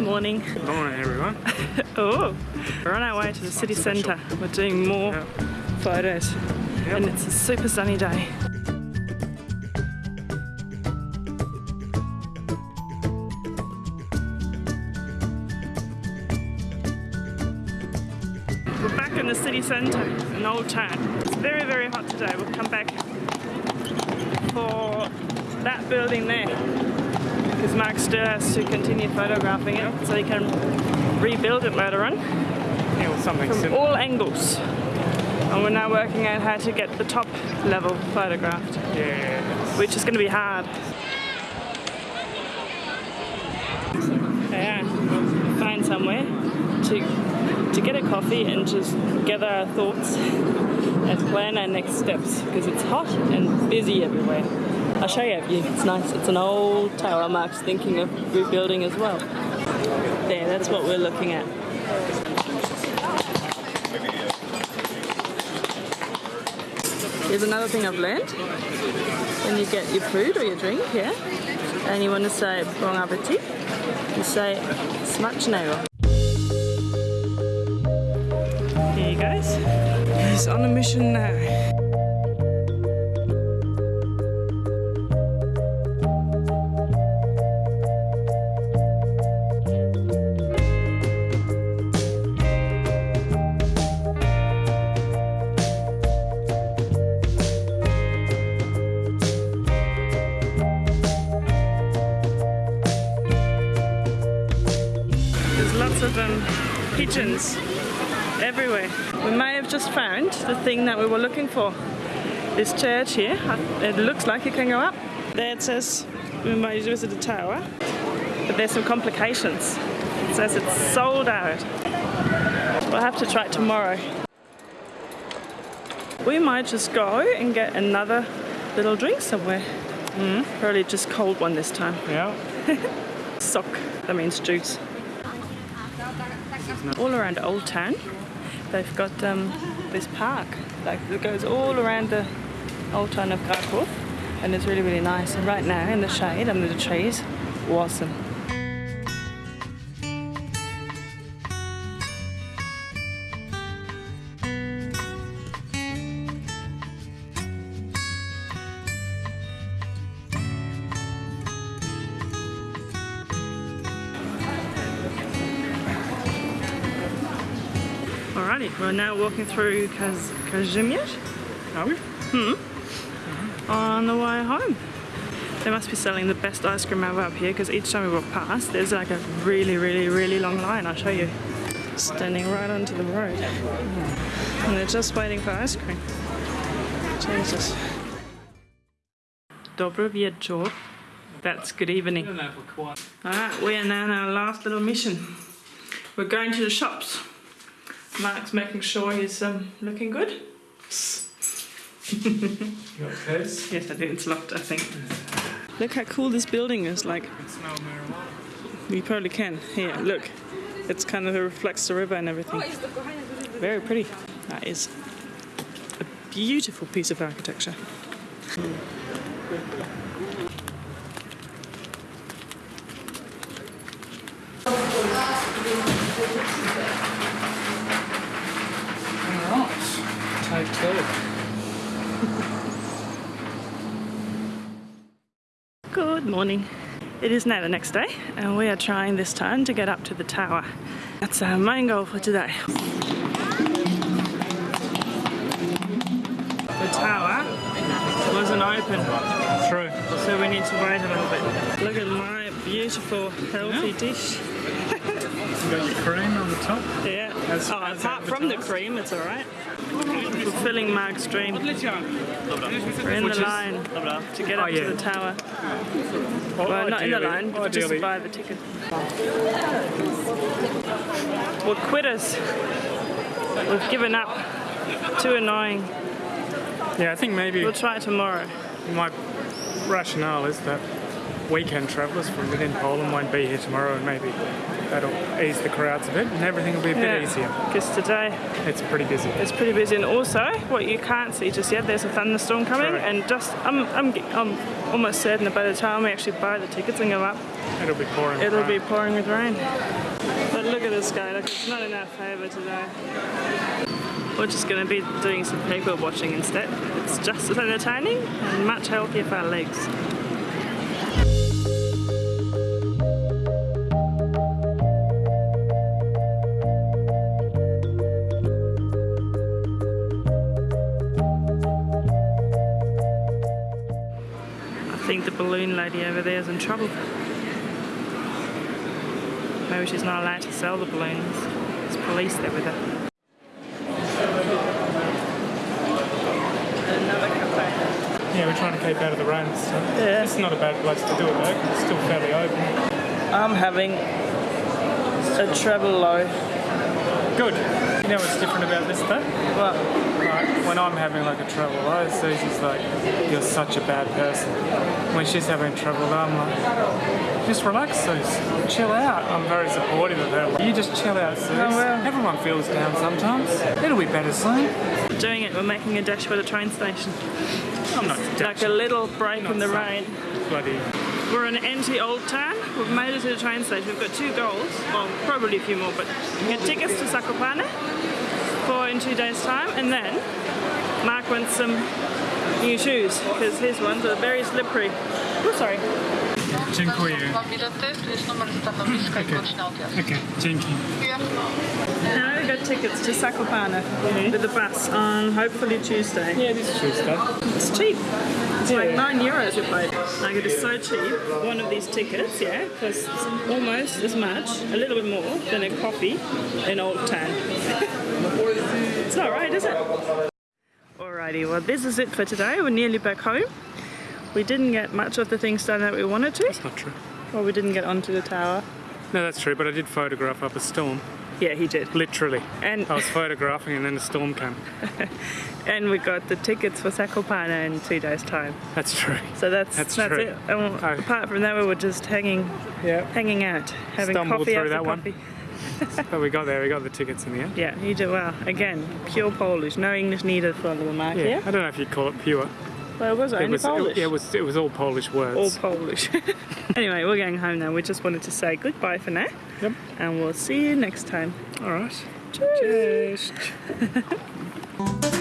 Morning. Good morning, everyone. Oh, we're on our way to the city centre. We're doing more Yeah. photos, Yep. and it's a super sunny day. We're back in the city centre an Old Town. It's very, very hot today. We'll come back for that building there because Mark has to continue photographing it so he can rebuild it later on Yeah, something from similar. all angles. And we're now working out how to get the top level photographed, Yeah. which is going to be hard. Yeah, find somewhere to to get a coffee and just gather our thoughts and plan our next steps because it's hot and busy everywhere. I'll show you a view. It's nice. It's an old tower. Mark's thinking of rebuilding as well. There, that's what we're looking at. Here's another thing I've learned. When you get your food or your drink, yeah, and you want to say bon appetit, you say smacznego. Here he goes. He's on a mission now. There's lots of um, pigeons everywhere. We may have just found the thing that we were looking for. This church here, it looks like it can go up. There it says we might visit the tower, but there's some complications. It says it's sold out. We'll have to try it tomorrow. We might just go and get another little drink somewhere. Probably just cold one this time. Yeah. Sock, that means juice. All around Old Town, they've got um, this park like that goes all around the Old Town of Krakow, and it's really really nice. And right now in the shade under the trees, awesome. Alrighty, we're now walking through Kaz- Kazimierz Are we? Hmm. on the way home. They must be selling the best ice cream ever up here because each time we walk past, there's like a really, really, really long line. I'll show you. Standing right onto the road. And they're just waiting for ice cream. Jesus. Dobro wieczór. That's good evening. don't know if we're quite. Alright, we are now on our last little mission. We're going to the shops. Mark's making sure he's um, looking good. You got? Yes, I do. It's locked, I think. Look how cool this building is. Like, can you probably can. Here, look. It's kind of reflects the river and everything. Very pretty. That is a beautiful piece of architecture. Good morning. It is now the next day, and we are trying this time to get up to the tower. That's our main goal for today. The tower wasn't open, True. so we need to wait a little bit. Look at my beautiful, healthy dish. You got your cream on the top. Yeah. As- oh, as apart from the cream, it's all right. Fulfilling Mark's dream. We're in the line to get up Oh, to the tower. Well, Well, not in the line, but just ideally- buy the ticket. We're quitters. We've given up. Too annoying. Yeah, I think maybe We'll try tomorrow. my rationale is that weekend travellers from within Poland won't be here tomorrow, and maybe that'll ease the crowds a bit, and everything will be a bit easier. Because today It's pretty busy. it's pretty busy, and also what you can't see just yet, there's a thunderstorm coming, Correct. and just I'm, I'm I'm almost certain that by the time we actually buy the tickets and go up, It'll be pouring. It'll be pouring with rain. But look at the sky, look, it's not in our favour today. We're just going to be doing some people watching instead. It's just as entertaining and much healthier for our legs. Think the balloon lady over there is in trouble. Maybe she's not allowed to sell the balloons. There's police there with her. Yeah, we're trying to keep out of the rain. So Yeah. It's not a bad place to do it though. It's still fairly open. I'm having a treble low. Good. You know what's different about this though? Well, Like, when I'm having like a trouble low, Susie's like, you're such a bad person. When she's having trouble I'm like, just relax, Suze. Chill out. I'm very supportive of her. You just chill out, Suze. Oh, well. Everyone feels down sometimes. It'll be better soon. doing it, we're making a dash for the train station. I'm not Like a little break in the Not rain. bloody. We're in empty Old Town. We've made it to the train station. We've got two goals. Well, probably a few more, but we get tickets to Zakopane for in two days' time, and then Mark wants some new shoes because his ones are very slippery. Oh, sorry. Dziękuję. Bilety, tu jest numer stanowiska i godzina odjazdu. Okay, dzięki. Now we got tickets to Zakopane with the bus on hopefully Tuesday. Yeah, this is Tuesday. It's cheap. It's like nine euros we paid. Like it is so cheap. One of these tickets, yeah, costs almost as much, a little bit more than a coffee in Old Town. it's not right, is it? Alrighty, well this is it for today. We're nearly back home. We didn't get much of the things done that we wanted to. That's not true. Well, we didn't get onto the tower. No, that's true, but I did photograph up a storm. Yeah, he did. Literally. And I was photographing and then the storm came. and we got the tickets for Zakopane in two days' time. That's true. So that's That's that's, true. it. And Oh. apart from that, we were just hanging Yeah. hanging out, having Stumbled coffee through that one. But we got there, we got the tickets in the end. Yeah, you did well. Again, pure Polish, no English needed for little Mark Yeah. here. I don't know if you'd call it pure. Well, was it It was, Polish? It, yeah, it was, it was all Polish words. All Polish. anyway, we're going home now. We just wanted to say goodbye for now. Yep. And we'll see you next time. All right. Cheers. Cheers.